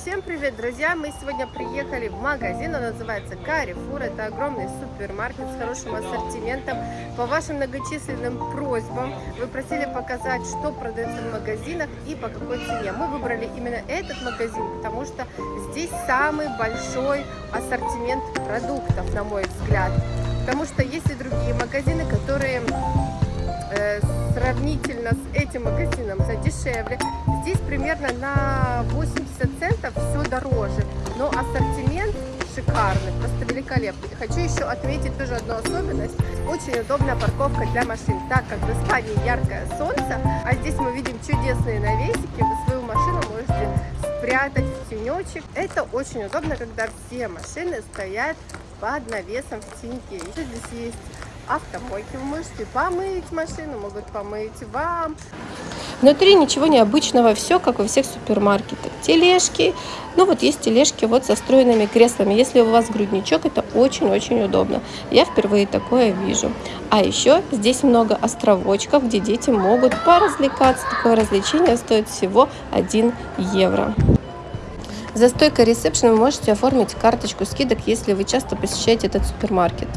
Всем привет, друзья! Мы сегодня приехали в магазин, он называется Carrefour. Это огромный супермаркет с хорошим ассортиментом. По вашим многочисленным просьбам вы просили показать, что продается в магазинах и по какой цене. Мы выбрали именно этот магазин, потому что здесь самый большой ассортимент продуктов, на мой взгляд. Потому что есть и другие магазины, которые э, сравнительно с этим магазином за дешевле. Здесь примерно на 80 центов все дороже, но ассортимент шикарный, просто великолепный. Хочу еще отметить тоже одну особенность. Очень удобная парковка для машин, так как в Испании яркое солнце, а здесь мы видим чудесные навесики, вы свою машину можете спрятать в тенечек. Это очень удобно, когда все машины стоят под навесом в теньке. Еще здесь есть автомойки. Вы можете помыть машину, могут помыть вам. Внутри ничего необычного, все как во всех супермаркетах. Тележки, ну вот есть тележки вот со встроенными креслами. Если у вас грудничок, это очень-очень удобно. Я впервые такое вижу. А еще здесь много островочков, где дети могут поразвлекаться. Такое развлечение стоит всего 1 евро. За стойкой ресепшн вы можете оформить карточку скидок, если вы часто посещаете этот супермаркет.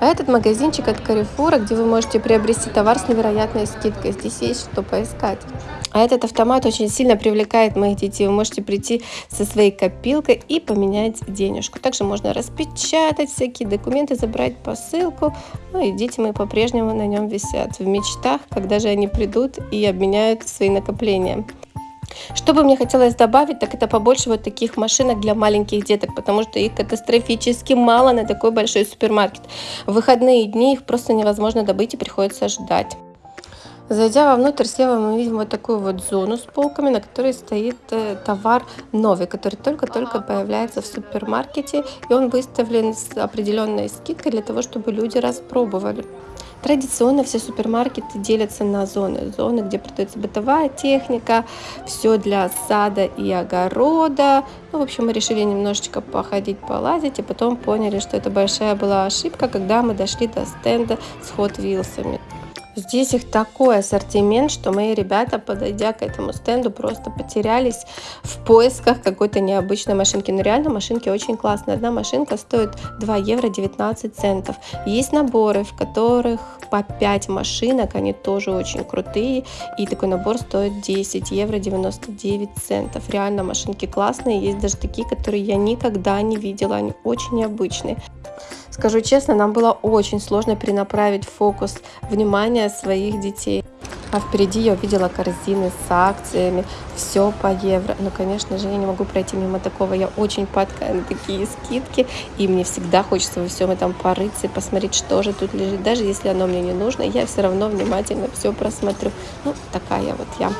А этот магазинчик от Carrefour, где вы можете приобрести товар с невероятной скидкой. Здесь есть что поискать. А этот автомат очень сильно привлекает моих детей. Вы можете прийти со своей копилкой и поменять денежку. Также можно распечатать всякие документы, забрать посылку. Ну и дети мои по-прежнему на нем висят в мечтах, когда же они придут и обменяют свои накопления. Что бы мне хотелось добавить, так это побольше вот таких машинок для маленьких деток, потому что их катастрофически мало на такой большой супермаркет. В выходные дни их просто невозможно добыть и приходится ждать. Зайдя вовнутрь, слева мы видим вот такую вот зону с полками, на которой стоит э, товар новый, который только-только появляется в супермаркете, и он выставлен с определенной скидкой для того, чтобы люди распробовали. Традиционно все супермаркеты делятся на зоны. Зоны, где продается бытовая техника, все для сада и огорода. Ну, в общем, мы решили немножечко походить, полазить, и потом поняли, что это большая была ошибка, когда мы дошли до стенда с Hot Wheels. Здесь их такой ассортимент, что мои ребята, подойдя к этому стенду, просто потерялись в поисках какой-то необычной машинки. Но реально машинки очень классные. Одна машинка стоит 2 евро 19 центов. Есть наборы, в которых по 5 машинок, они тоже очень крутые. И такой набор стоит 10 евро 99 центов. Реально машинки классные. Есть даже такие, которые я никогда не видела. Они очень необычные. Скажу честно, нам было очень сложно перенаправить фокус внимания своих детей. А впереди я увидела корзины с акциями, все по евро. Но, конечно же, я не могу пройти мимо такого. Я очень падкая на такие скидки, и мне всегда хочется во всем этом порыться и посмотреть, что же тут лежит. Даже если оно мне не нужно, я все равно внимательно все просмотрю. Ну, такая вот я.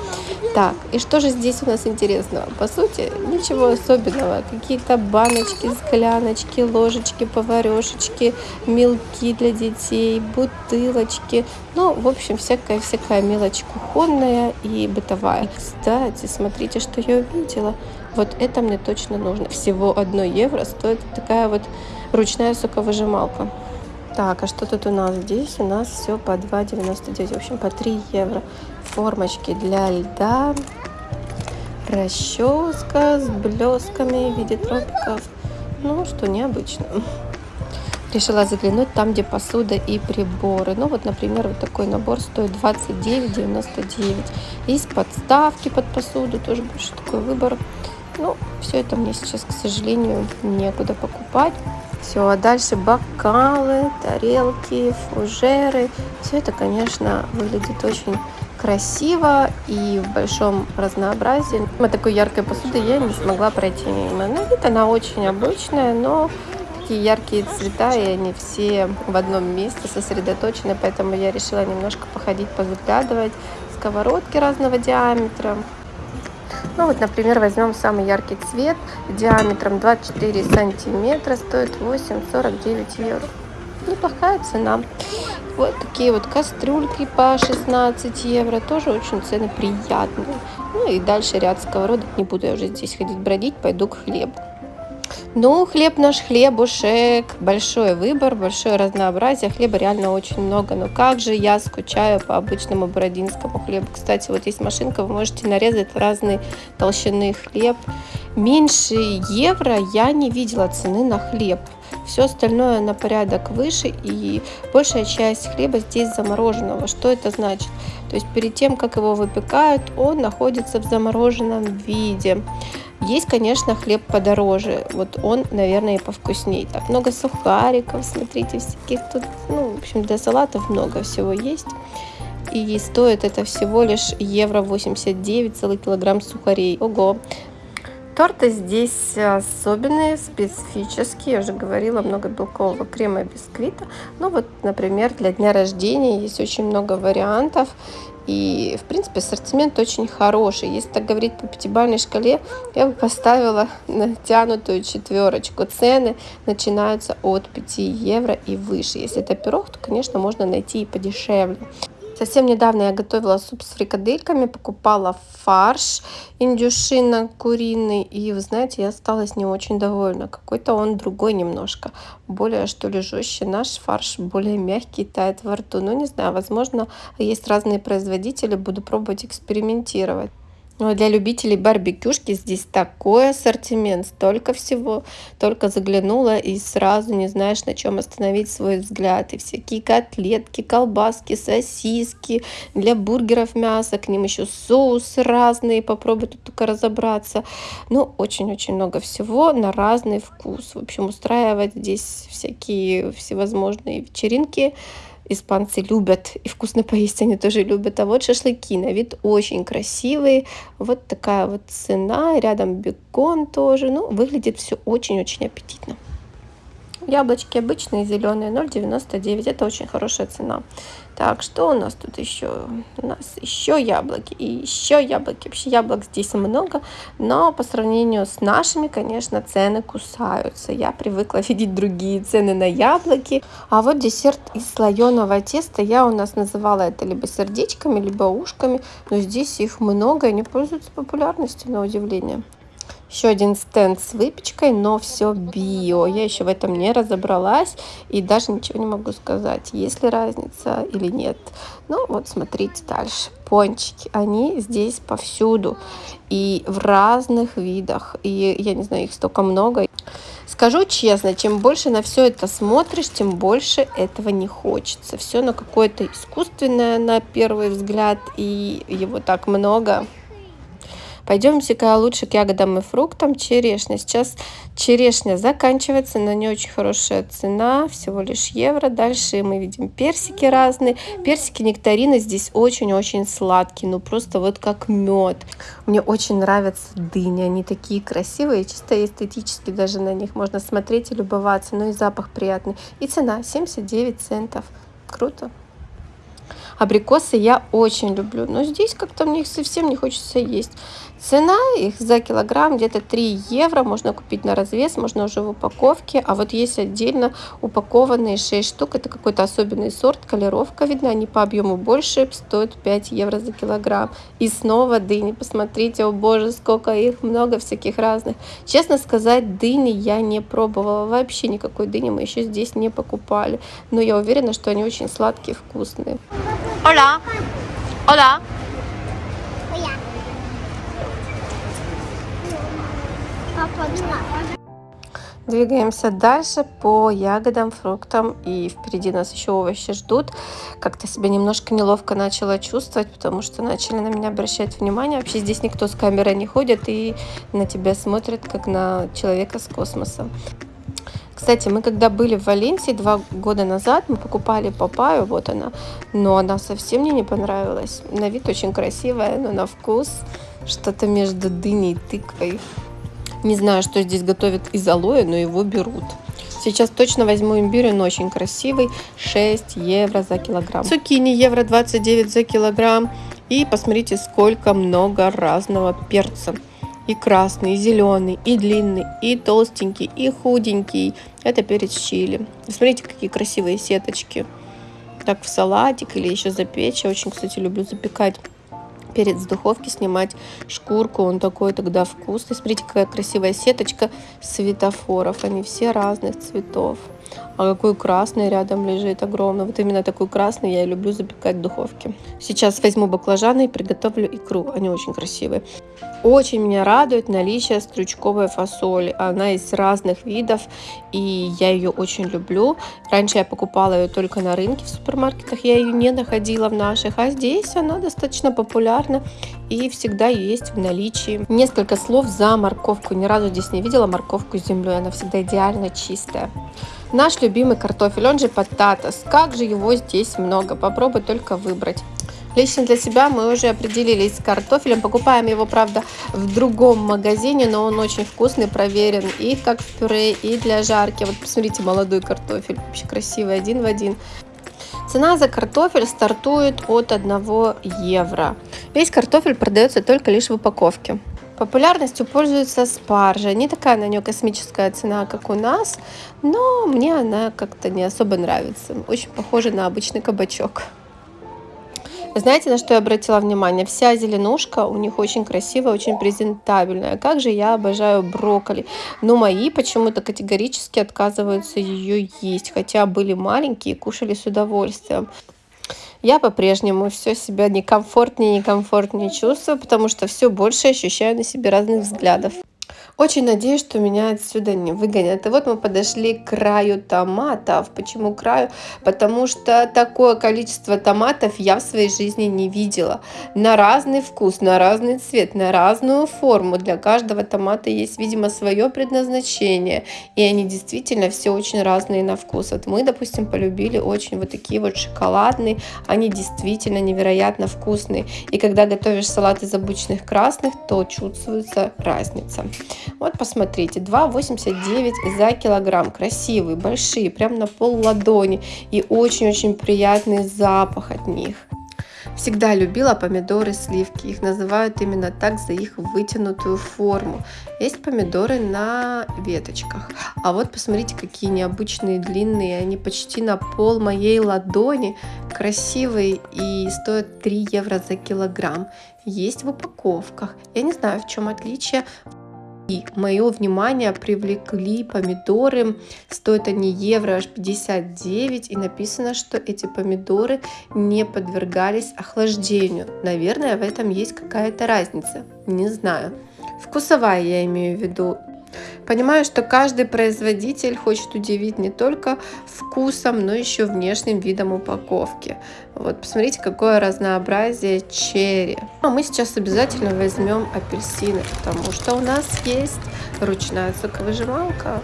Так, и что же здесь у нас интересного? По сути, ничего особенного. Какие-то баночки, скляночки, ложечки, поварешечки, мелки для детей, бутылочки. Ну, в общем, всякая-всякая мелочь кухонная и бытовая. И, кстати, смотрите, что я увидела. Вот это мне точно нужно. Всего 1 евро стоит такая вот ручная соковыжималка. Так, а что тут у нас здесь? У нас все по 2,99, в общем, по 3 евро. Формочки для льда, расческа с блесками в виде тропиков. Ну, что необычно решила заглянуть там, где посуда и приборы. Ну вот, например, вот такой набор стоит 29,99. Есть подставки под посуду, тоже больше такой выбор. Ну, все это мне сейчас, к сожалению, некуда покупать. Все, а дальше бокалы, тарелки, фужеры. Все это, конечно, выглядит очень красиво и в большом разнообразии. Вот такой яркой посуды я не смогла пройти мимо. На вид она очень обычная, но такие яркие цвета, и они все в одном месте сосредоточены, поэтому я решила немножко походить, позаглядывать. Сковородки разного диаметра. Ну вот, например, возьмем самый яркий цвет диаметром 24 сантиметра, стоит 8,49 евро. Неплохая цена. Вот такие вот кастрюльки по 16 евро, тоже очень цены приятные. Ну и дальше ряд сковородок, не буду я уже здесь ходить бродить, пойду к хлебу. Ну, хлеб наш хлебушек, большой выбор, большое разнообразие, хлеба реально очень много. Но как же я скучаю по обычному бородинскому хлебу. Кстати, вот есть машинка, вы можете нарезать разные толщины хлеб. Меньше евро я не видела цены на хлеб. Все остальное на порядок выше и большая часть хлеба здесь замороженного. Что это значит? То есть перед тем, как его выпекают, он находится в замороженном виде. Есть, конечно, хлеб подороже. Вот он, наверное, и повкуснее. Так, много сухариков, смотрите, всяких тут, ну, в общем, для салатов много всего есть. И стоит это всего лишь евро 89, целый килограмм сухарей. Ого! Торты здесь особенные, специфические. Я уже говорила, много белкового крема и бисквита. Ну вот, например, для дня рождения есть очень много вариантов. И, в принципе, ассортимент очень хороший. Если так говорить по пятибалльной шкале, я бы поставила натянутую четверочку. Цены начинаются от 5 евро и выше. Если это пирог, то, конечно, можно найти и подешевле. Совсем недавно я готовила суп с фрикадельками, покупала фарш индюшина куриный. И, вы знаете, я осталась не очень довольна. Какой-то он другой немножко. Более, что ли, жестче. Наш фарш более мягкий, тает во рту. Ну, не знаю, возможно, есть разные производители. Буду пробовать экспериментировать. Ну, а для любителей барбекюшки здесь такой ассортимент, столько всего. Только заглянула и сразу не знаешь, на чем остановить свой взгляд. И всякие котлетки, колбаски, сосиски, для бургеров мясо, к ним еще соусы разные, попробуй тут только разобраться. Ну, очень-очень много всего на разный вкус. В общем, устраивать здесь всякие всевозможные вечеринки – испанцы любят, и вкусно поесть они тоже любят. А вот шашлыки на вид очень красивые. Вот такая вот цена, рядом бекон тоже. Ну, выглядит все очень-очень аппетитно. Яблочки обычные, зеленые, 0,99. Это очень хорошая цена. Так, что у нас тут еще? У нас еще яблоки и еще яблоки. Вообще яблок здесь много, но по сравнению с нашими, конечно, цены кусаются. Я привыкла видеть другие цены на яблоки. А вот десерт из слоеного теста. Я у нас называла это либо сердечками, либо ушками. Но здесь их много, и они пользуются популярностью, на удивление. Еще один стенд с выпечкой, но все био. Я еще в этом не разобралась и даже ничего не могу сказать, есть ли разница или нет. Ну вот смотрите дальше. Пончики, они здесь повсюду и в разных видах. И я не знаю, их столько много. Скажу честно, чем больше на все это смотришь, тем больше этого не хочется. Все на какое-то искусственное на первый взгляд, и его так много. Пойдемте-ка лучше к ягодам и фруктам. Черешня. Сейчас черешня заканчивается, на нее очень хорошая цена, всего лишь евро. Дальше мы видим персики разные. Персики нектарины здесь очень-очень сладкие, ну просто вот как мед. Мне очень нравятся дыни, они такие красивые, чисто эстетически даже на них можно смотреть и любоваться, ну и запах приятный. И цена 79 центов. Круто. Абрикосы я очень люблю, но здесь как-то мне их совсем не хочется есть. Цена их за килограмм где-то 3 евро. Можно купить на развес, можно уже в упаковке. А вот есть отдельно упакованные 6 штук. Это какой-то особенный сорт, колеровка видна. Они по объему больше, стоят 5 евро за килограмм. И снова дыни. Посмотрите, о боже, сколько их много всяких разных. Честно сказать, дыни я не пробовала. Вообще никакой дыни мы еще здесь не покупали. Но я уверена, что они очень сладкие, вкусные. Hola. Hola. Двигаемся дальше по ягодам, фруктам. И впереди нас еще овощи ждут. Как-то себя немножко неловко начала чувствовать, потому что начали на меня обращать внимание. Вообще здесь никто с камерой не ходит и на тебя смотрит, как на человека с космоса. Кстати, мы когда были в Валенсии два года назад, мы покупали папаю, вот она, но она совсем мне не понравилась. На вид очень красивая, но на вкус что-то между дыней и тыквой. Не знаю, что здесь готовят из алоэ, но его берут. Сейчас точно возьму имбирь, он очень красивый. 6 евро за килограмм. Цукини евро 29 за килограмм. И посмотрите, сколько много разного перца. И красный, и зеленый, и длинный, и толстенький, и худенький. Это перец чили. Смотрите, какие красивые сеточки. Так в салатик или еще запечь. Я очень, кстати, люблю запекать перец с духовки снимать шкурку, он такой тогда вкусный. Смотрите, какая красивая сеточка светофоров, они все разных цветов. А какой красный рядом лежит огромный. Вот именно такой красный я и люблю запекать в духовке. Сейчас возьму баклажаны и приготовлю икру. Они очень красивые. Очень меня радует наличие стручковой фасоли. Она из разных видов, и я ее очень люблю. Раньше я покупала ее только на рынке в супермаркетах, я ее не находила в наших, а здесь она достаточно популярна и всегда есть в наличии. Несколько слов за морковку. Ни разу здесь не видела морковку с землей, она всегда идеально чистая. Наш любимый картофель, он же пататас. Как же его здесь много, попробуй только выбрать. Лично для себя мы уже определились с картофелем. Покупаем его, правда, в другом магазине, но он очень вкусный, проверен и как в пюре, и для жарки. Вот посмотрите, молодой картофель, вообще красивый, один в один. Цена за картофель стартует от 1 евро. Весь картофель продается только лишь в упаковке. Популярностью пользуется спаржа. Не такая на нее космическая цена, как у нас, но мне она как-то не особо нравится. Очень похожа на обычный кабачок. Знаете, на что я обратила внимание? Вся зеленушка у них очень красивая, очень презентабельная. Как же я обожаю брокколи. Но мои почему-то категорически отказываются ее есть, хотя были маленькие и кушали с удовольствием я по-прежнему все себя некомфортнее и некомфортнее чувствую, потому что все больше ощущаю на себе разных взглядов. Очень надеюсь, что меня отсюда не выгонят. И вот мы подошли к краю томатов. Почему краю? Потому что такое количество томатов я в своей жизни не видела. На разный вкус, на разный цвет, на разную форму. Для каждого томата есть, видимо, свое предназначение. И они действительно все очень разные на вкус. Вот мы, допустим, полюбили очень вот такие вот шоколадные. Они действительно невероятно вкусные. И когда готовишь салат из обычных красных, то чувствуется разница. Вот посмотрите, 2,89 за килограмм. Красивые, большие, прям на пол ладони. И очень-очень приятный запах от них. Всегда любила помидоры сливки. Их называют именно так за их вытянутую форму. Есть помидоры на веточках. А вот посмотрите, какие необычные длинные. Они почти на пол моей ладони. Красивые и стоят 3 евро за килограмм. Есть в упаковках. Я не знаю, в чем отличие. И мое внимание привлекли помидоры. Стоят они евро аж 59. И написано, что эти помидоры не подвергались охлаждению. Наверное, в этом есть какая-то разница. Не знаю. Вкусовая я имею в виду. Понимаю, что каждый производитель хочет удивить не только вкусом, но еще внешним видом упаковки. Вот, посмотрите, какое разнообразие черри. А мы сейчас обязательно возьмем апельсины, потому что у нас есть ручная соковыжималка.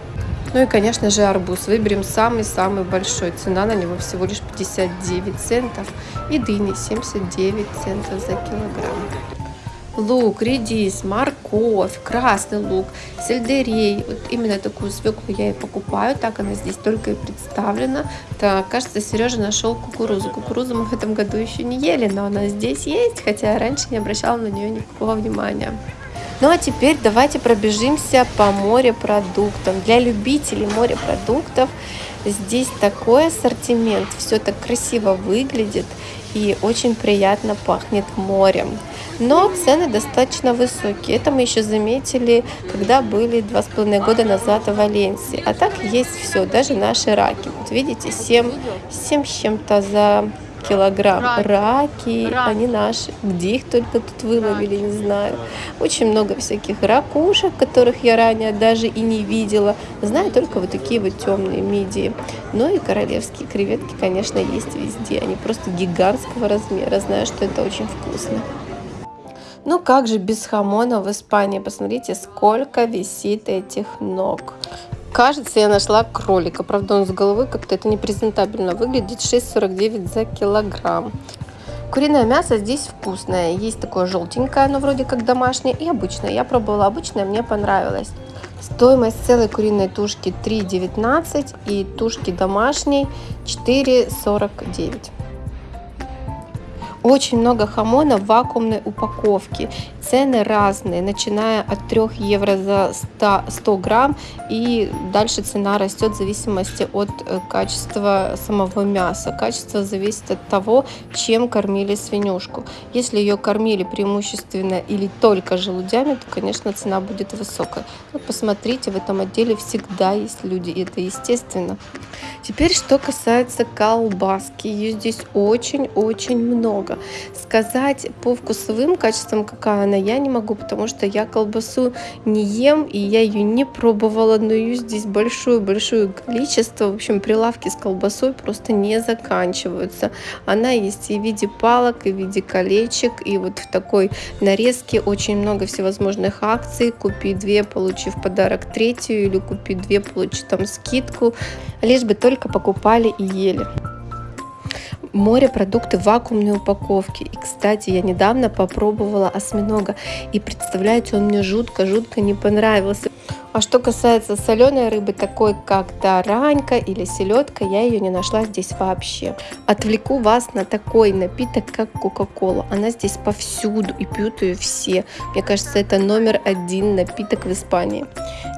Ну и, конечно же, арбуз. Выберем самый-самый большой. Цена на него всего лишь 59 центов. И дыни 79 центов за килограмм лук, редис, морковь, красный лук, сельдерей. Вот именно такую свеклу я и покупаю, так она здесь только и представлена. Так, кажется, Сережа нашел кукурузу. Кукурузу мы в этом году еще не ели, но она здесь есть, хотя я раньше не обращала на нее никакого внимания. Ну а теперь давайте пробежимся по морепродуктам. Для любителей морепродуктов здесь такой ассортимент, все так красиво выглядит и очень приятно пахнет морем. Но цены достаточно высокие. Это мы еще заметили, когда были два с половиной года назад в Валенсии. А так есть все, даже наши раки. Вот видите, 7, 7 с чем-то за килограмм. Раки. Раки, Раки, они наши. Где их только тут выловили, не знаю. Очень много всяких ракушек, которых я ранее даже и не видела. Знаю только вот такие вот темные мидии. Ну и королевские креветки, конечно, есть везде. Они просто гигантского размера. Знаю, что это очень вкусно. Ну как же без хамона в Испании? Посмотрите, сколько висит этих ног. Кажется, я нашла кролика. Правда, он с головы как-то это непрезентабельно выглядит. 6,49 за килограмм. Куриное мясо здесь вкусное. Есть такое желтенькое, оно вроде как домашнее, и обычное. Я пробовала обычное, мне понравилось. Стоимость целой куриной тушки 3,19 и тушки домашней 4,49. Очень много хамона в вакуумной упаковке. Цены разные, начиная от 3 евро за 100, 100 грамм и дальше цена растет в зависимости от э, качества самого мяса. Качество зависит от того, чем кормили свинюшку. Если ее кормили преимущественно или только желудями, то, конечно, цена будет высокая. Но посмотрите, в этом отделе всегда есть люди, и это естественно. Теперь, что касается колбаски, ее здесь очень-очень много. Сказать по вкусовым качествам, какая она, я не могу, потому что я колбасу не ем, и я ее не пробовала, но ее здесь большое-большое количество. В общем, прилавки с колбасой просто не заканчиваются. Она есть и в виде палок, и в виде колечек, и вот в такой нарезке очень много всевозможных акций. Купи две, получи в подарок третью, или купи две, получи там скидку, лишь бы только покупали и ели морепродукты в вакуумной упаковке. И, кстати, я недавно попробовала осьминога. И представляете, он мне жутко-жутко не понравился. А что касается соленой рыбы, такой как таранька или селедка, я ее не нашла здесь вообще. Отвлеку вас на такой напиток, как Кока-Кола. Она здесь повсюду и пьют ее все. Мне кажется, это номер один напиток в Испании.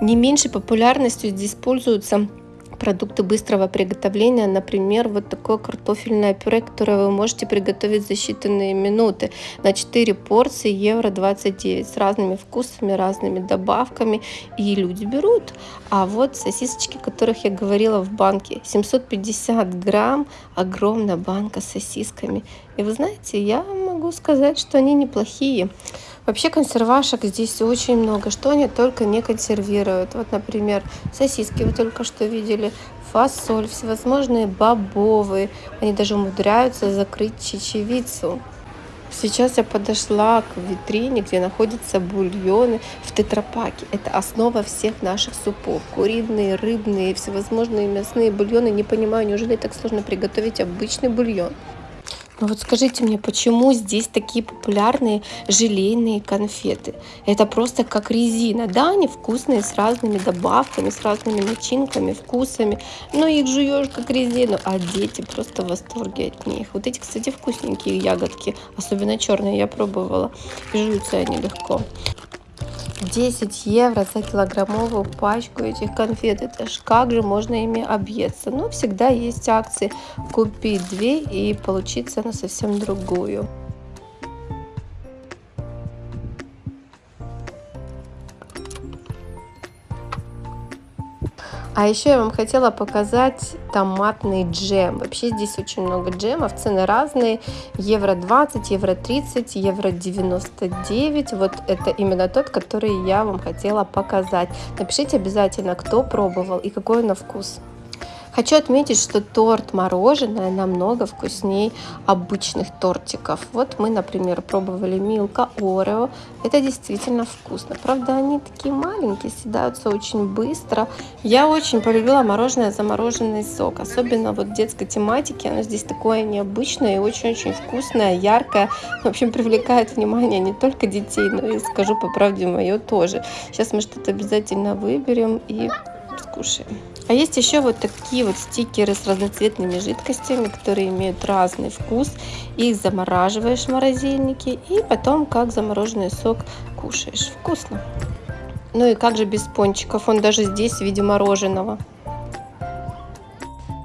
Не меньшей популярностью здесь пользуются продукты быстрого приготовления, например, вот такое картофельное пюре, которое вы можете приготовить за считанные минуты на 4 порции евро 29 с разными вкусами, разными добавками, и люди берут. А вот сосисочки, о которых я говорила в банке, 750 грамм, огромная банка с сосисками. И вы знаете, я могу сказать, что они неплохие. Вообще консервашек здесь очень много, что они только не консервируют. Вот, например, сосиски вы только что видели, фасоль, всевозможные бобовые. Они даже умудряются закрыть чечевицу. Сейчас я подошла к витрине, где находятся бульоны в тетрапаке. Это основа всех наших супов. Куриные, рыбные, всевозможные мясные бульоны. Не понимаю, неужели так сложно приготовить обычный бульон? Но ну вот скажите мне, почему здесь такие популярные желейные конфеты? Это просто как резина. Да, они вкусные, с разными добавками, с разными начинками, вкусами. Но их жуешь как резину, а дети просто в восторге от них. Вот эти, кстати, вкусненькие ягодки, особенно черные, я пробовала. Жуются они легко. 10 евро за килограммовую пачку этих конфет. Это ж как же можно ими объесться? Но всегда есть акции. Купить две и получиться на совсем другую. А еще я вам хотела показать томатный джем. Вообще здесь очень много джемов, цены разные. Евро 20, евро 30, евро 99. Вот это именно тот, который я вам хотела показать. Напишите обязательно, кто пробовал и какой он на вкус. Хочу отметить, что торт мороженое намного вкуснее обычных тортиков. Вот мы, например, пробовали Милка Орео. Это действительно вкусно. Правда, они такие маленькие, съедаются очень быстро. Я очень полюбила мороженое замороженный сок. Особенно вот детской тематики. Оно здесь такое необычное и очень-очень вкусное, яркое. В общем, привлекает внимание не только детей, но и, скажу по правде, мое тоже. Сейчас мы что-то обязательно выберем и скушаем. А есть еще вот такие вот стикеры с разноцветными жидкостями, которые имеют разный вкус. Их замораживаешь в морозильнике и потом как замороженный сок кушаешь. Вкусно. Ну и как же без пончиков, он даже здесь в виде мороженого.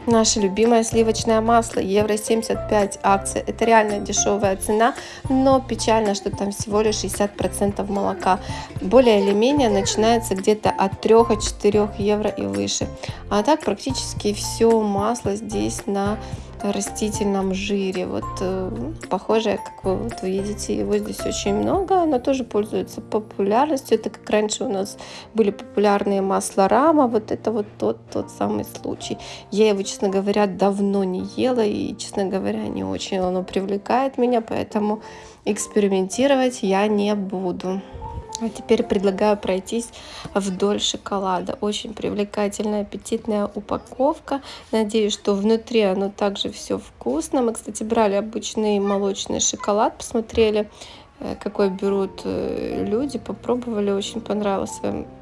Наше любимое сливочное масло, евро 75 акция. Это реально дешевая цена, но печально, что там всего лишь 60% молока. Более или менее начинается где-то от 3-4 евро и выше. А так практически все масло здесь на растительном жире. Вот э, похожее, как вы вот видите, его здесь очень много. Оно тоже пользуется популярностью. Это как раньше у нас были популярные масла рама. Вот это вот тот, тот самый случай. Я его, честно говоря, давно не ела. И, честно говоря, не очень оно привлекает меня. Поэтому экспериментировать я не буду. А теперь предлагаю пройтись вдоль шоколада. Очень привлекательная, аппетитная упаковка. Надеюсь, что внутри оно также все вкусно. Мы, кстати, брали обычный молочный шоколад, посмотрели, э, какой берут э, люди, попробовали, очень понравилось.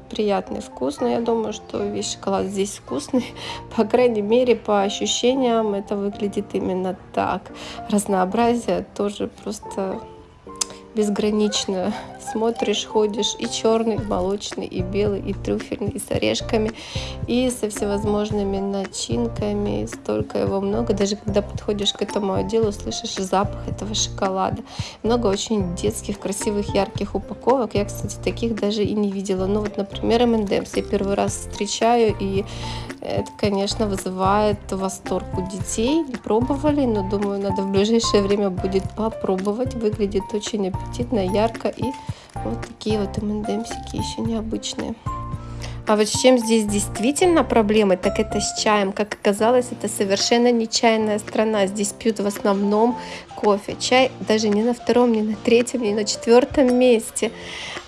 приятный вкус, но я думаю, что весь шоколад здесь вкусный. По крайней мере, по ощущениям это выглядит именно так. Разнообразие тоже просто безграничное смотришь, ходишь и черный, и молочный, и белый, и трюфельный, и с орешками, и со всевозможными начинками, столько его много. Даже когда подходишь к этому отделу, слышишь запах этого шоколада. Много очень детских, красивых, ярких упаковок. Я, кстати, таких даже и не видела. Ну вот, например, M&M's я первый раз встречаю, и это, конечно, вызывает восторг у детей. Не пробовали, но думаю, надо в ближайшее время будет попробовать. Выглядит очень аппетитно, ярко и вот такие вот МНДМсики еще необычные. А вот с чем здесь действительно проблемы, так это с чаем. Как оказалось, это совершенно не чайная страна. Здесь пьют в основном кофе. Чай даже не на втором, не на третьем, не на четвертом месте.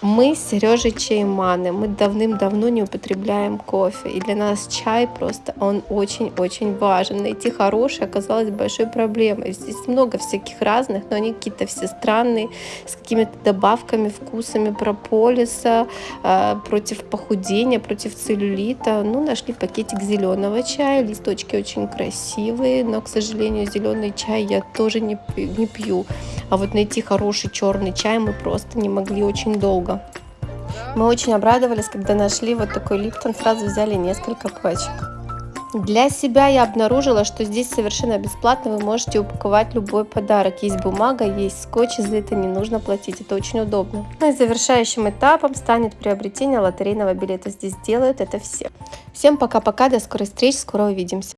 Мы с Сережей чайманы. Мы давным-давно не употребляем кофе. И для нас чай просто, он очень-очень важен. Найти хороший оказалось большой проблемой. Здесь много всяких разных, но они какие-то все странные, с какими-то добавками, вкусами прополиса, э, против похудения, против целлюлита. Ну, нашли пакетик зеленого чая. Листочки очень красивые, но, к сожалению, зеленый чай я тоже не не пью. А вот найти хороший черный чай мы просто не могли очень долго. Мы очень обрадовались, когда нашли вот такой Липтон, сразу взяли несколько пачек. Для себя я обнаружила, что здесь совершенно бесплатно вы можете упаковать любой подарок. Есть бумага, есть скотч, за это не нужно платить, это очень удобно. Ну и завершающим этапом станет приобретение лотерейного билета. Здесь делают это все. Всем пока-пока, до скорой встречи, скоро увидимся.